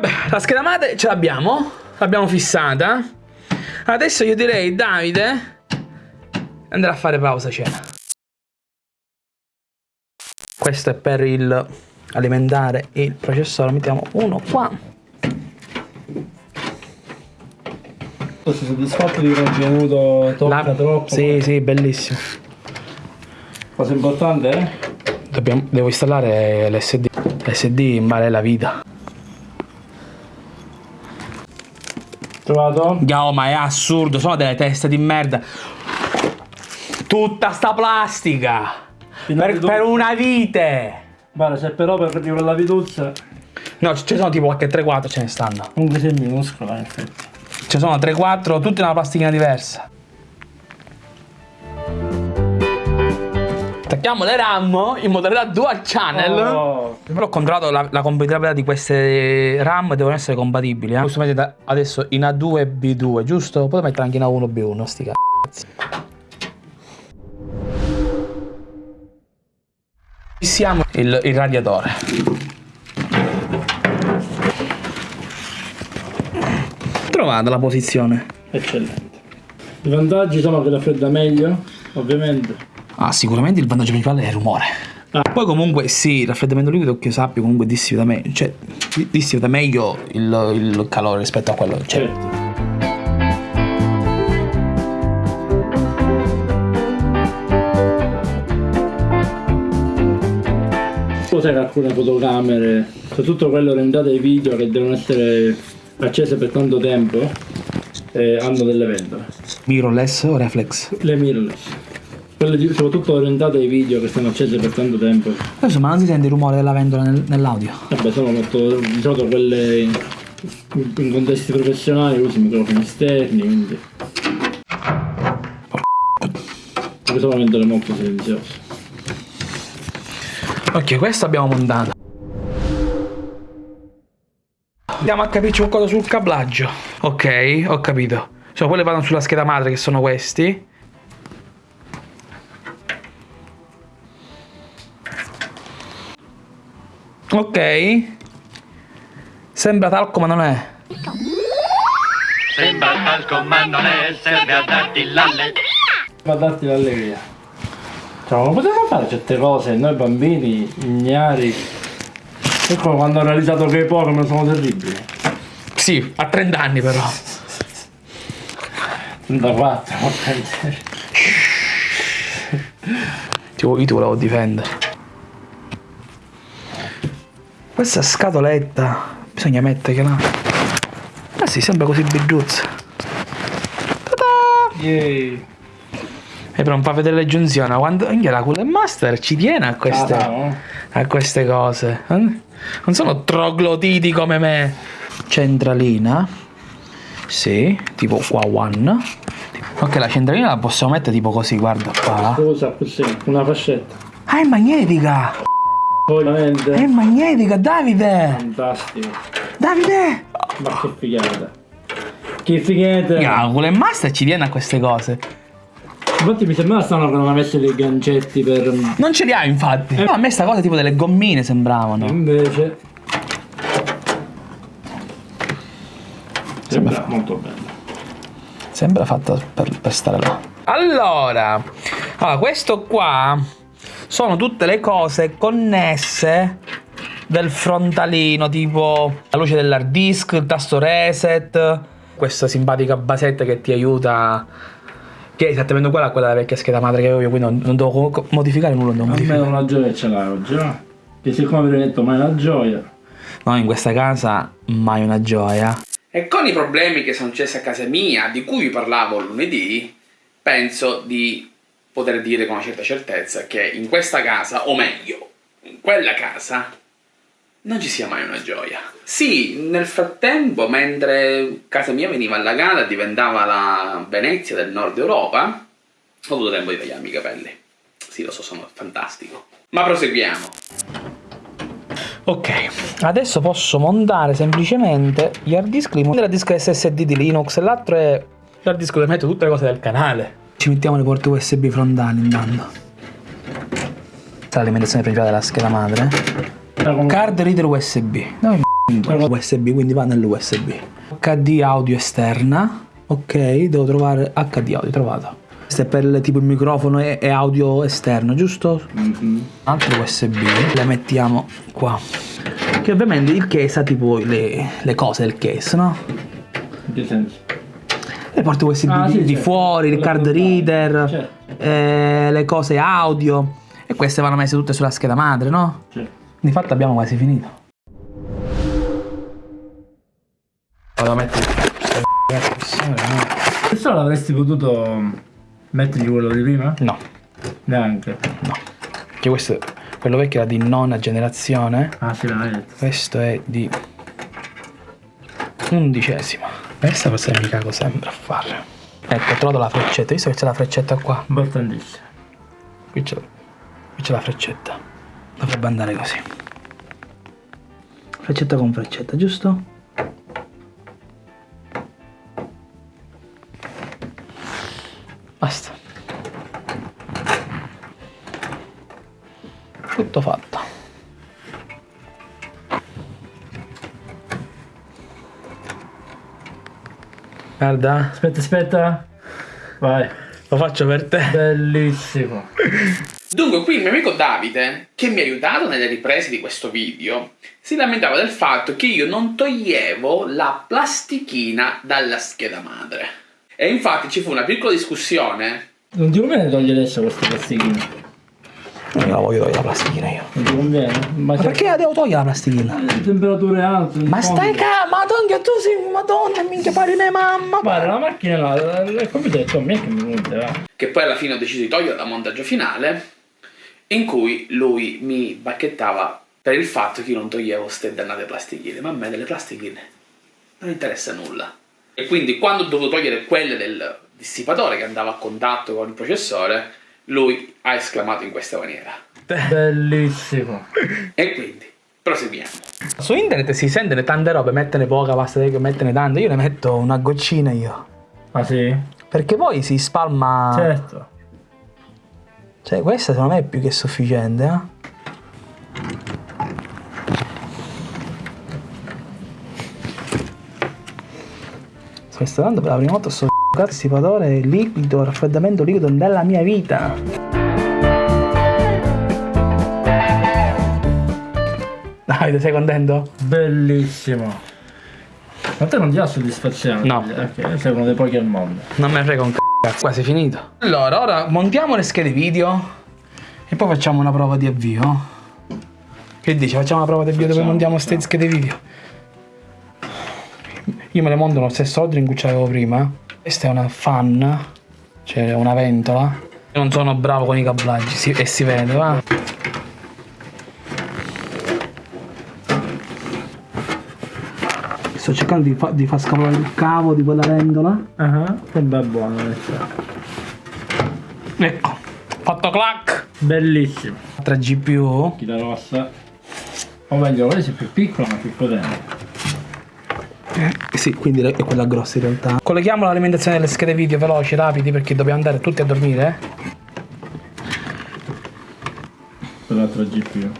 Vabbè, la scheda madre ce l'abbiamo, l'abbiamo fissata. Adesso io direi, Davide, andrà a fare pausa cena. Questo è per il alimentare il processore, mettiamo uno qua. Sei soddisfatto di contenuto tocca La- troppo? Sì, sì, bellissimo. Cosa importante, eh? Dobbiamo- devo installare l'SD. L'SD vale la vita. Trovato? Gao, ma è assurdo, sono delle teste di merda. Tutta sta plastica. Per, per una vite. Guarda, se però per di quella vituzza, No, ce ne sono tipo qualche 3-4 ce ne stanno. comunque sei minuscola, in effetti. Ce ne sono 3-4, tutte una plastichina diversa. Attacchiamo le RAM in modalità dual channel. Oh. Però ho controllato la, la compatibilità di queste RAM devono essere compatibili. Eh? Posso mettere adesso in A2 e B2, giusto? Poi mettere anche in A1 e B1, sti cazzi. Fissiamo il, il radiatore. Trovata la posizione. Eccellente. I vantaggi sono che raffredda meglio, ovviamente. Ah, sicuramente il vantaggio principale è il rumore. Ah. Poi comunque sì, il raffreddamento liquido che io sappia comunque dissipa meglio, cioè di- dissipa meglio il, il calore rispetto a quello. Cioè, Certo. Cos'è che alcune fotocamere, soprattutto quelle orientate ai video che devono essere accese per tanto tempo, eh, hanno delle vendole. mirrorless o reflex? Le mirrorless. Quelle soprattutto orientate ai video che stanno accese per tanto tempo. Adesso ma non si sente il rumore della ventola nel- nell'audio. Vabbè, sono molto. di solito quelle in, contesti professionali usi microfoni esterni, quindi. Perché sono vendole molto silenziose. Ok, questo abbiamo montato. Andiamo a capirci qualcosa sul cablaggio. Ok, ho capito. Cioè, quelle vanno sulla scheda madre che sono questi. Ok. Sembra talco ma non è. Sembra talco ma non è, serve a darti l'alle. Per darti l'allegria. Cioè, non potevamo fare certe cose, noi bambini, ignari. Ecco quando ho realizzato che poi come sono terribili. Sì, a 30 anni però. 34, ma prendere. Tipo, io ti volevo difendere. Questa scatoletta bisogna metterla. Ah sì, sembra così bigiuzza. Ta-da! Yay. E però non fa vedere le giunzioni. Quando anche la Cooler Master ci tiene a queste, Ah, no? a queste cose. Eh? Non sono trogloditi come me. Centralina. Sì, tipo qua one. Ok, la centralina la possiamo mettere tipo così, guarda qua. Cosa così? Una fascetta. Ah, è magnetica! Veramente. È magnetica, Davide! Fantastico. Davide! Ma che figata. Che figata. La Cooler Master ci tiene a queste cose. Infatti mi sembrava strano che non avesse dei gancetti per... Non ce li ha infatti. No, a me sta cosa tipo delle gommine sembravano. Invece... Sembra molto bello. Sembra fatta per, per stare là. Allora, allora, questo qua sono tutte le cose connesse del frontalino, tipo la luce dell'hard disk, il tasto reset, questa simpatica basetta che ti aiuta, che è esattamente uguale a quella della vecchia scheda madre che avevo io, quindi non, non devo modificare nulla, non modificare. Almeno una gioia ce l'hai oggi, no? Che siccome avevi detto mai la gioia... No, in questa casa mai una gioia. E con i problemi che sono successi a casa mia, di cui vi parlavo lunedì, penso di poter dire con una certa certezza che in questa casa, o meglio, in quella casa, non ci sia mai una gioia. Sì, nel frattempo, mentre casa mia veniva allagata e diventava la Venezia del nord Europa, ho avuto tempo di tagliarmi i capelli. Sì, lo so, sono fantastico. Ma proseguiamo. Ok, adesso posso montare semplicemente gli hard disk, il disk SSD di Linux e l'altro è l'hard disk dove metto tutte le cose del canale. Ci mettiamo le porte USB frontali intanto. È l'alimentazione principale della scheda madre. Come- Card reader USB. Dove USB, quindi va nell'USB. HD audio esterna. Ok, devo trovare HD audio, trovato. Questo è per tipo il microfono e, e audio esterno, giusto? Mm-hmm. Altro USB, le mettiamo qua. Che ovviamente il case ha tipo le, le cose del case, no? In che senso? Le porte USB ah, di, sì, di certo. fuori, il card reader, certo. eh, le cose audio. E queste vanno messe tutte sulla scheda madre, no? Certo. Di fatto abbiamo quasi finito. Vado a mettere questo l'avresti potuto mettergli quello di prima? No. Neanche? No. Che questo, quello vecchio era di nona generazione. Ah sì, l'hai detto. Questo è di undicesima. Questa forse mi cago sempre a fare. Ecco, ho trovato la freccetta. Visto che c'è la freccetta qua? C'è, qui c'è la freccetta. Dovrebbe andare così. Freccetta con freccetta, giusto? Basta. Tutto fatto. Guarda. Aspetta, aspetta. Vai. Lo faccio per te. Bellissimo. Dunque, qui il mio amico Davide, che mi ha aiutato nelle riprese di questo video, si lamentava del fatto che io non toglievo la plastichina dalla scheda madre. E infatti ci fu una piccola discussione. Non ti conviene togliere adesso questa plastichina? Non la voglio togliere la plastichina io. Non ti conviene? Ma, Ma perché la devo togliere la plastichina? Le temperature alte. Ma stai calmo, madonna, tu sei madonna, minchia pari ne mamma. Guarda, la macchina là, il computer è me che mi va. Che poi alla fine ho deciso di togliere da montaggio finale, in cui lui mi bacchettava per il fatto che io non toglievo ste dannate plastichine. Ma a me delle plastichine non interessa nulla. E quindi quando ho dovuto togliere quelle del dissipatore che andava a contatto con il processore, lui ha esclamato in questa maniera. Bellissimo. E quindi, proseguiamo. Su internet si sentono tante robe, mettene poca, basta che mettene tante. Io ne metto una goccina io. Ah sì? Perché poi si spalma... Certo. Cioè, questa secondo me è più che sufficiente, eh? Sto installando per la prima volta sto dissipadore liquido, raffreddamento liquido nella mia vita. Davide, sei contento? Bellissimo. Ma te non ti dà soddisfazione? No. Ok, sei uno dei pochi al mondo. Non me ne frega un c***o, quasi finito. Allora, ora montiamo le schede video e poi facciamo una prova di avvio. Che dici? Facciamo una prova di avvio dove montiamo queste schede video? Io me le monto nello stesso ordine in cui ce l'avevo prima. Questa è una fan, cioè una ventola. Io non sono bravo con i cablaggi si, e si vede, va? Sto cercando di, fa, di far scavolare il cavo di quella ventola. Ah, uh -huh. che bel buono Ecco, fatto clac! Bellissimo. 3 GPU. Chi la rossa. O meglio, questa è più piccola ma più potente. Eh, sì, quindi è quella grossa in realtà. Colleghiamo l'alimentazione delle schede video veloci, rapidi, perché dobbiamo andare tutti a dormire. Quell'altro GPU.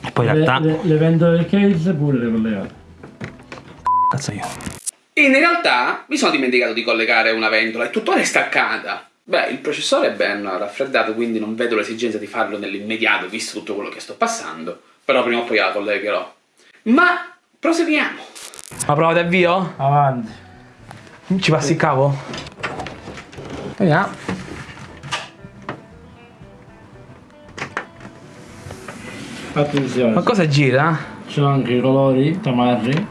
E poi in realtà... Le, le, vendo del case pure le collegate. Cazzo io. In realtà mi sono dimenticato di collegare una ventola e tuttora è staccata. Beh, il processore è ben raffreddato, quindi non vedo l'esigenza di farlo nell'immediato, visto tutto quello che sto passando. Però prima o poi la collegherò. Ma proseguiamo. La prova di avvio? Avanti. Ci passi il cavo? Vediamo. Attenzione. Ma cosa gira? C'è anche i colori tamarri.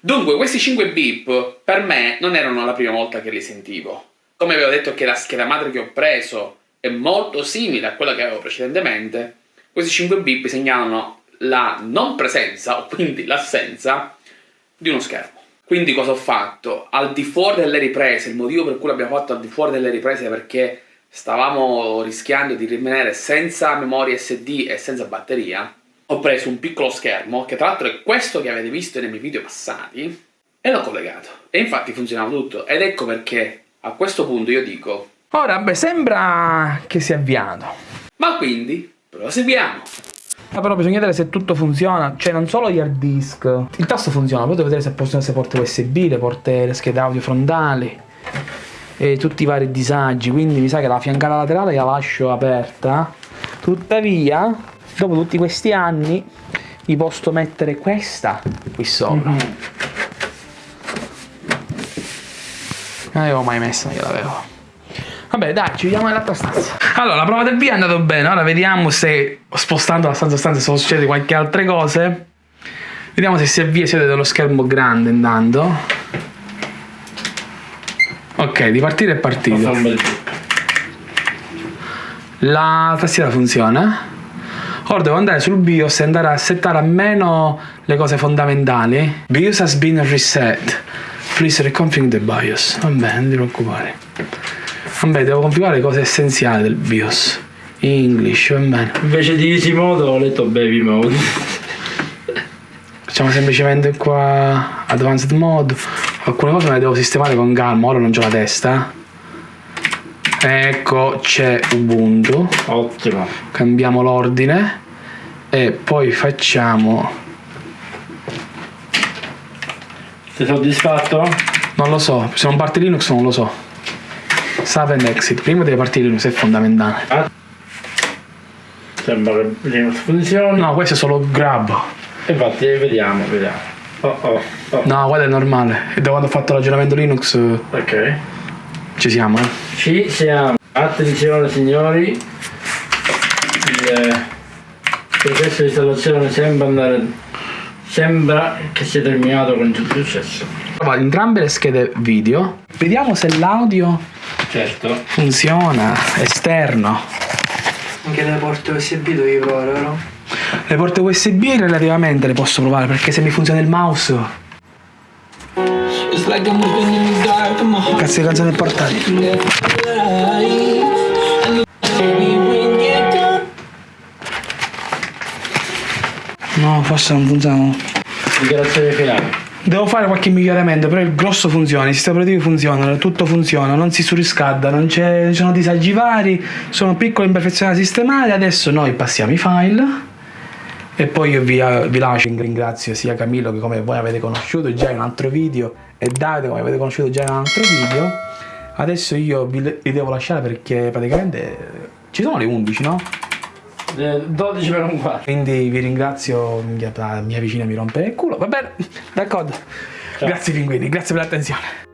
Dunque, questi 5 beep per me non erano la prima volta che li sentivo. Come avevo detto che la scheda madre che ho preso è molto simile a quella che avevo precedentemente, questi 5 bip segnalano la non presenza, o quindi l'assenza, di uno schermo. Quindi cosa ho fatto? Al di fuori delle riprese, il motivo per cui l'abbiamo fatto al di fuori delle riprese è perché stavamo rischiando di rimanere senza memoria SD e senza batteria, ho preso un piccolo schermo, che tra l'altro è questo che avete visto nei miei video passati, e l'ho collegato. E infatti funzionava tutto. Ed ecco perché a questo punto io dico... Ora, beh, sembra che sia avviato. Ma quindi, proseguiamo. Ah, però bisogna vedere se tutto funziona, cioè non solo gli hard disk. Il tasto funziona, devo vedere se possono essere porte USB, le porte, le schede audio frontali e tutti i vari disagi, quindi mi sa che la fiancata laterale la lascio aperta. Tuttavia, dopo tutti questi anni, gli posso mettere questa qui sopra. Non l'avevo mai messa, io l'avevo. Vabbè, dai, ci vediamo nell'altra stanza. Allora, la prova del via è andata bene. Ora vediamo se spostando la stanza a stanza succede qualche altra cosa. Vediamo se si avvia, siete dello schermo grande intanto. Ok, di partire è partito. La tastiera funziona. Ora devo andare sul BIOS e andare a settare a meno le cose fondamentali. BIOS has been reset. Please reconfigure the BIOS. Vabbè, non ti preoccupare. Vabbè, devo configurare le cose essenziali del BIOS. English, va bene. Invece di easy mode ho letto baby mode. Facciamo semplicemente qua advanced mode. Alcune cose me le devo sistemare con calma, ora non c'ho la testa. Ecco, c'è Ubuntu. Ottimo. Cambiamo l'ordine e poi facciamo... Sei soddisfatto? Non lo so, se non parte Linux non lo so. Save and exit. Prima deve partire Linux, è fondamentale. Ah. Sembra che Linux funzioni. No, questo è solo grab. Infatti, vediamo, vediamo. Oh, oh, oh. No, guarda è normale. E da quando ho fatto l'aggiornamento Linux Ok. ci siamo, eh. Ci siamo. Attenzione signori. Il processo di installazione sembra andare. Sembra che sia terminato con successo. Prova entrambe le schede video. Vediamo se l'audio Certo. funziona esterno. Anche le porte USB devi provare, vero? Le porte USB relativamente le posso provare perché se mi funziona il mouse. Cazzo di canzone portatile. No, forse non funziona. Dichiarazione finale. Devo fare qualche miglioramento, però il grosso funziona, i sistemi operativi funzionano, tutto funziona, non si surriscalda, non, ci sono disagi vari, sono piccole imperfezioni da sistemare. Adesso noi passiamo i file e poi io vi, vi lascio. Ringrazio sia Camillo che come voi avete conosciuto già in un altro video e Davide come avete conosciuto già in un altro video. Adesso io vi, vi devo lasciare perché praticamente ci sono le 11, no? Eh, 12 per un quarto. Quindi vi ringrazio, mia, mia vicina mi rompe il culo, va bene, d'accordo. Grazie pinguini, grazie per l'attenzione.